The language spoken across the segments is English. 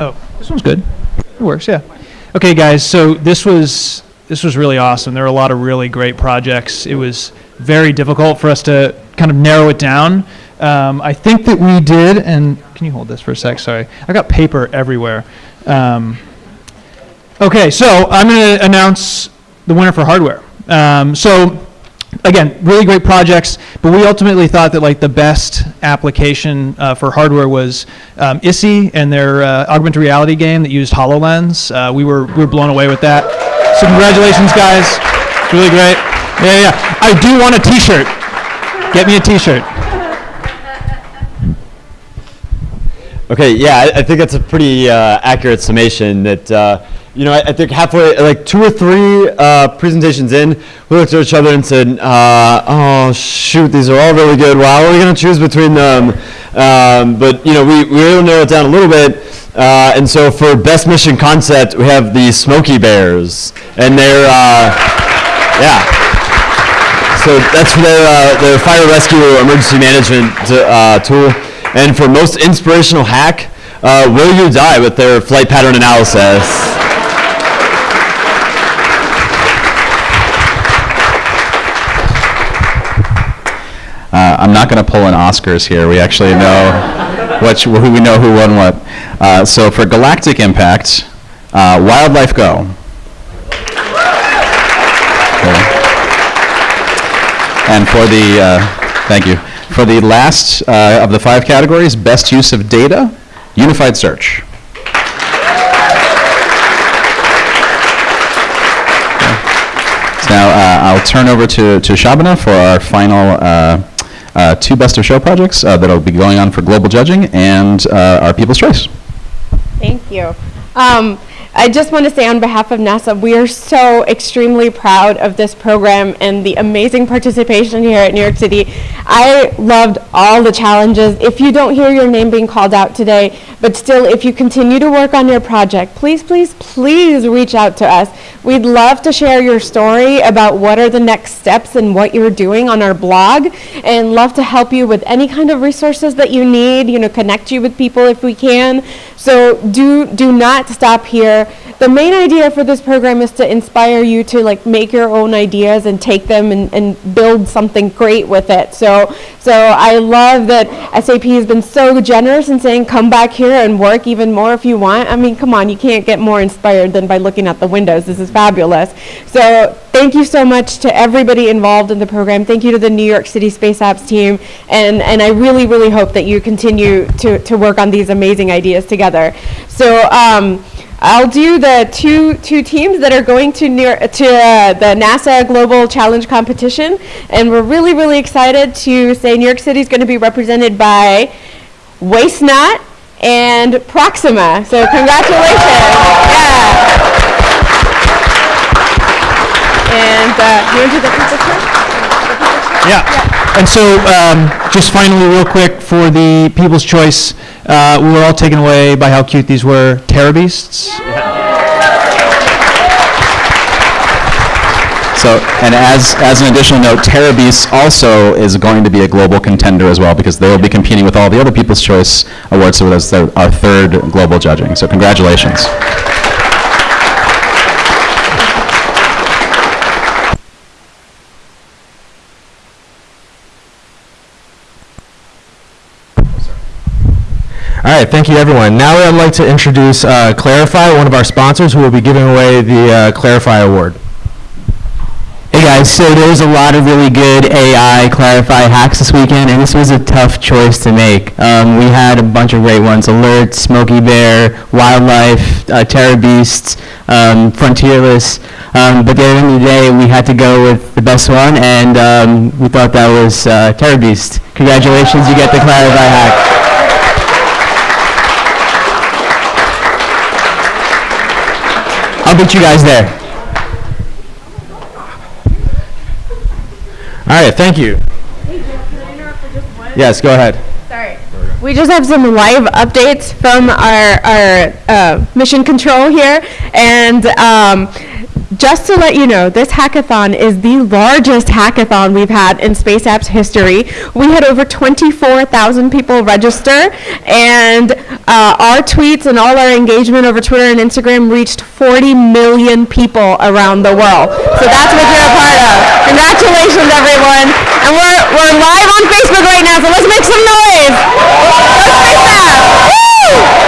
Oh, this one's good. It works, yeah. Okay, guys, so this was this was really awesome. There were a lot of really great projects. It was very difficult for us to kind of narrow it down. Um, I think that we did, and can you hold this for a sec? Sorry, I got paper everywhere. Um, okay, so I'm going to announce the winner for hardware. Um, so again, really great projects, but we ultimately thought that like the best application uh, for hardware was um, ISI and their uh, augmented reality game that used HoloLens. Uh, we were we were blown away with that. So congratulations, guys! It's really great. Yeah, yeah. I do want a T-shirt. Get me a T-shirt. Okay, yeah, I, I think that's a pretty uh, accurate summation. That uh, you know, I, I, think halfway, like two or three uh, presentations in, we looked at each other and said, uh, "Oh shoot, these are all really good. Wow, are we going to choose between them?" Um, but you know, we we were able to narrow it down a little bit. Uh, and so for best mission concept, we have the Smoky Bears, and they're uh, yeah. So that's for their their fire rescue emergency management tool. And for most inspirational hack, uh, Will You Die with their flight pattern analysis. I'm not going to pull an Oscars here. We actually know which, who we know who won what. Uh, so for Galactic Impact, uh, Wildlife Go. Okay. And for the, uh, thank you. For the last uh, of the five categories, best use of data, unified search. now uh, I'll turn over to, to Shabana for our final uh, uh, two best of show projects uh, that'll be going on for global judging and uh, our People's Choice. Thank you. Um, I just want to say on behalf of NASA, we are so extremely proud of this program and the amazing participation here at New York City. I loved all the challenges. If you don't hear your name being called out today, but still, if you continue to work on your project, please, please, please reach out to us. We'd love to share your story about what are the next steps and what you're doing on our blog and love to help you with any kind of resources that you need, you know, connect you with people if we can. So do, do not stop here. The main idea for this program is to inspire you to like make your own ideas and take them and, and build something great with it. So, so I love that SAP has been so generous in saying come back here and work even more if you want. I mean, come on, you can't get more inspired than by looking at the windows. This is fabulous. So thank you so much to everybody involved in the program. Thank you to the New York City Space Apps team. And, and I really, really hope that you continue to, to work on these amazing ideas together. So um, I'll do the two, two teams that are going to, near, to uh, the NASA Global Challenge Competition. And we're really, really excited to say New York City is going to be represented by Waste Not and Proxima. So congratulations. Yeah. And uh, you want to do the picture? Yeah. yeah. And so um, just finally real quick for the People's Choice, uh, we were all taken away by how cute these were. Terrorbeasts. Yeah. So, and as, as an additional note, Terrorbeasts also is going to be a global contender as well because they will be competing with all the other People's Choice Awards, so that's our third global judging. So congratulations. Right, thank you everyone. Now I'd like to introduce uh, Clarifai, one of our sponsors who will be giving away the uh, Clarifai Award. Hey guys, so there was a lot of really good AI Clarifai hacks this weekend, and this was a tough choice to make. Um, we had a bunch of great ones, Alert, Smokey Bear, Wildlife, uh, Terrorbeasts, um, Frontierless, um, but at the end of the day, we had to go with the best one, and um, we thought that was uh, Terrorbeast. Congratulations, you get the Clarifai hack. I'll beat you guys there. All right, thank you. Yes, go ahead. Sorry. We just have some live updates from our, our uh, mission control here. And um, just to let you know, this hackathon is the largest hackathon we've had in Space Apps history. We had over 24,000 people register, and uh, our tweets and all our engagement over Twitter and Instagram reached 40 million people around the world. So that's what you're a part of. Congratulations, everyone. And we're, we're live on Facebook right now, so let's make some noise. Space Apps. Woo!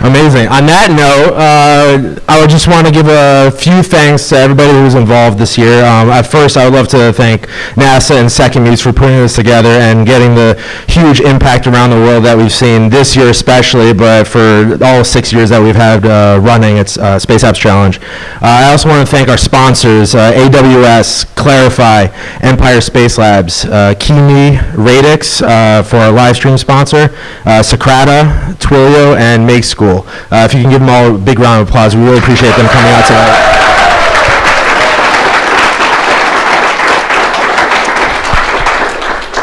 Amazing. On that note, uh, I would just want to give a few thanks to everybody who was involved this year. Um, at first, I would love to thank NASA and Second Muse for putting this together and getting the huge impact around the world that we've seen this year especially, but for all six years that we've had uh, running, it's uh, Space Apps Challenge. Uh, I also want to thank our sponsors, uh, AWS, Clarifai, Empire Space Labs, uh, Kimi, Radix uh, for our live stream sponsor, Socrata, Twilio, and Make School. Uh, if you can give them all a big round of applause, we really appreciate them coming out tonight.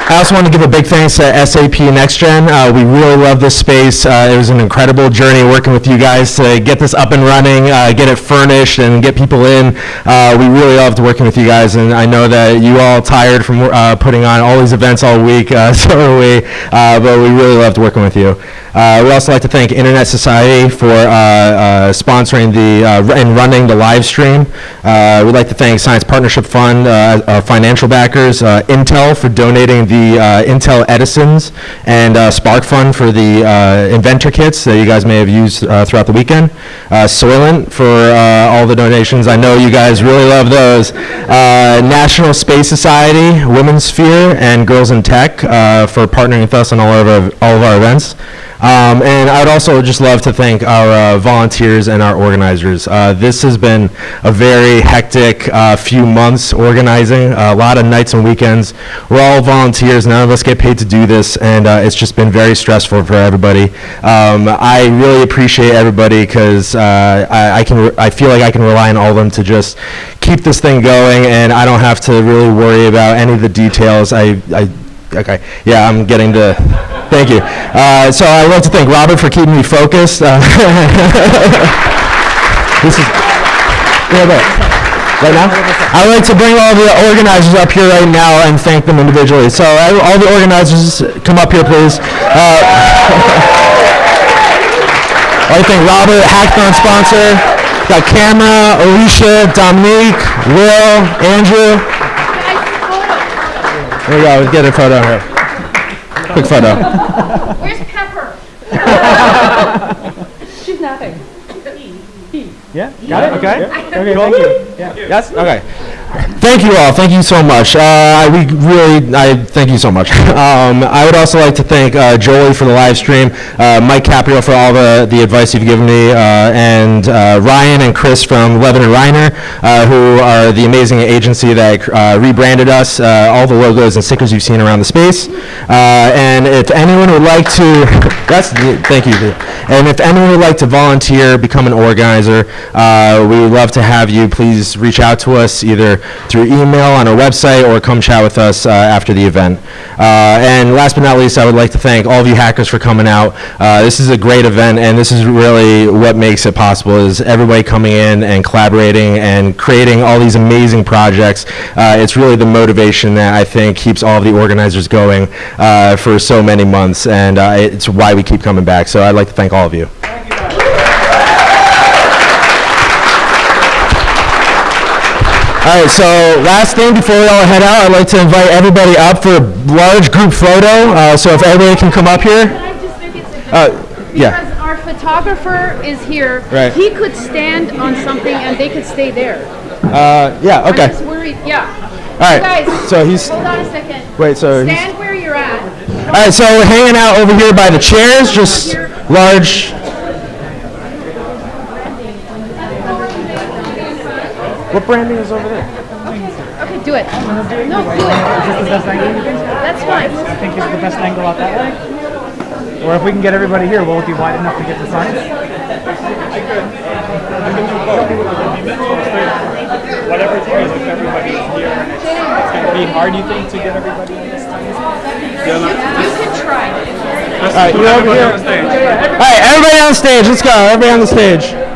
I also want to give a big thanks to SAP NextGen. Uh, we really love this space. Uh, it was an incredible journey working with you guys to get this up and running, uh, get it furnished, and get people in. Uh, we really loved working with you guys, and I know that you all tired from uh, putting on all these events all week. Uh, so are we, but we really loved working with you. Uh, we also like to thank Internet Society for uh, uh, sponsoring the uh, and running the live stream. Uh, we'd like to thank Science Partnership Fund, our financial backers, uh, Intel for donating the Intel Edisons, and SparkFun for the inventor kits that you guys may have used throughout the weekend. Soylent for all the donations. I know you guys really love those. National Space Society, Women's Sphere, and Girls in Tech for partnering with us on all of our, all of our events. Um, and I would also just love to thank our uh, volunteers and our organizers. Uh, this has been a very hectic uh, few months organizing, a lot of nights and weekends. We're all volunteers, none of us get paid to do this, and uh, it's just been very stressful for everybody. Um, I really appreciate everybody because uh, I, I can, I feel like I can rely on all of them to just keep this thing going, and I don't have to really worry about any of the details. I, I Okay, yeah, I'm getting to, thank you. Uh, so I'd like to thank Robert for keeping me focused. Uh, This is, yeah, right. Right now? I'd like to bring all the organizers up here right now and thank them individually. So all the organizers, come up here, please. Uh, I'd to thank Robert, Hackathon sponsor, got Camera, Alicia, Dominique, Will, Andrew. There we go, get a photo here. Quick photo. Where's Pepper? She's napping. Yeah, got it, okay. Okay, thank you. Yes, okay. Thank you all, thank you so much. Uh, we really, I, thank you so much. Um, I would also like to thank uh, for the live stream, uh, Mike Caprio for all the, the advice you've given me, uh, and uh, Ryan and Chris from Levin and Reiner, uh, who are the amazing agency that rebranded us, all the logos and stickers you've seen around the space. And if anyone would like to, that's, thank you. And if anyone would like to volunteer, become an organizer, we would love to have you. Please reach out to us either through email on our website or come chat with us uh, after the event. Uh, and last but not least, I would like to thank all of you hackers for coming out. Uh, this is a great event, and this is really what makes it possible is everybody coming in and collaborating and creating all these amazing projects. Uh, it's really the motivation that I think keeps all of the organizers going for so many months, and it's why we keep coming back. So I'd like to thank all of you. All right, so last thing before we all head out, I'd like to invite everybody up for a large group photo. Uh, so if everybody can come up here. Can I just make it simple? Uh, yeah. Because our photographer is here. Right. He could stand on something and they could stay there. Uh, yeah, okay. I'm just worried, yeah. All right, Guys, so he's- Hold on a second. Wait, so Stand where you're at. All right, so we're hanging out over here by the chairs, just large. What branding is over there? Okay, do it. No, do it. That's fine. I think it's the best angle out that way? Or if we can get everybody here, will it be wide enough to get the signs? Whatever it is, if everybody is here, it's, it's gonna be hard, you think, to get everybody in this time? You can try. All right, you're over here. All right, everybody on stage. Let's go. Everybody on the stage.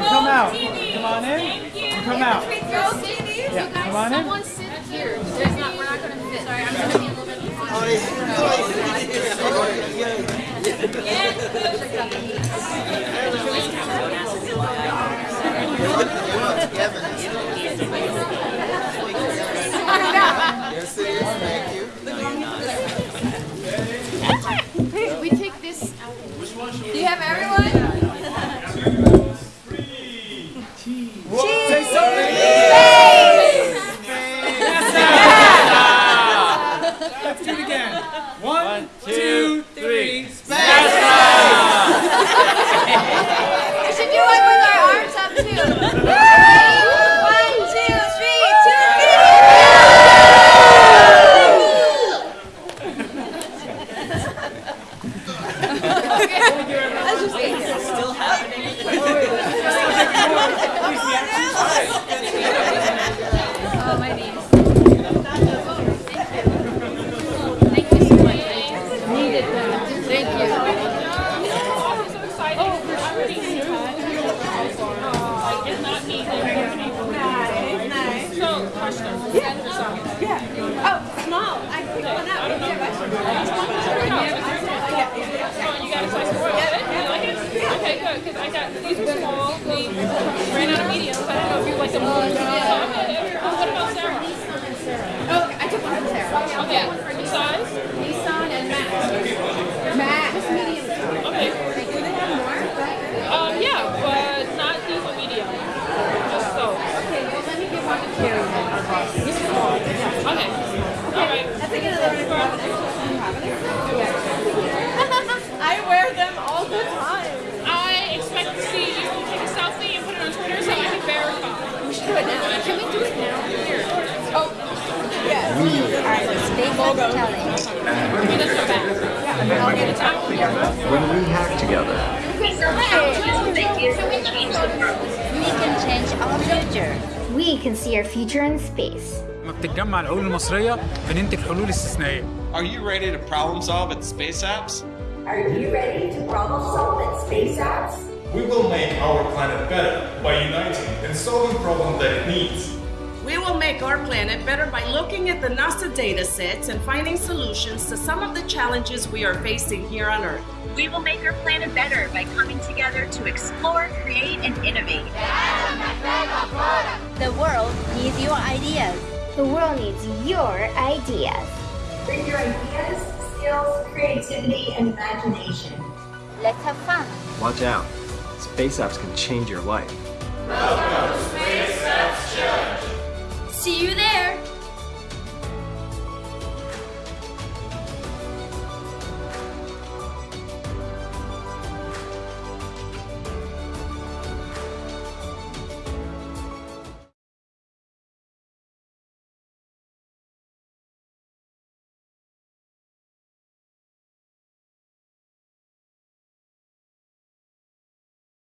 In. Come out. Come on in. Thank you. Come out. Yeah, come on in. Someone sit here. There's not, we're not gonna fit. Sorry, I'm gonna be a little bit. We take this out. Do you have everyone? Let's do it again. One, two, three. We should do it with our arms up too. One, two, three, two, Oh, my knees. Thank you so much. Needed that. Thank you. Oh, small. I picked one up. I don't know. Okay, good, because I got, these were small, we ran out of mediums, I don't know if you like them all. What about Sarah? Oh, I took one from Sarah. Okay, what size? Nissan and Matt. Matt. Just medium. Okay, Do they have more? um, yeah, but not these are medium, just so. Okay, well, let me give one to Carrie then, our boss. This is small. Yeah. Okay, all right. I think another one. I wear them all the time. I expect to see you take a selfie and put it on Twitter so I can verify. We should do it now. Can we do it now? Here. Oh, yes. Give me the show back. Yeah, I'll get it out. when we hack together. We can change our future. We can see our future in space. لما بتتجمع العقول المصرية بننتج حلول استثنائية. Are you ready to problem solve at Space Apps? Are you ready to problem solve in space apps? We will make our planet better by uniting and solving problems that it needs. We will make our planet better by looking at the NASA data sets and finding solutions to some of the challenges we are facing here on Earth. We will make our planet better by coming together to explore, create, and innovate. The world needs your ideas. The world needs your ideas. Bring your ideas, skills, creativity, and imagination. Let's have fun. Watch out. Space apps can change your life. See you.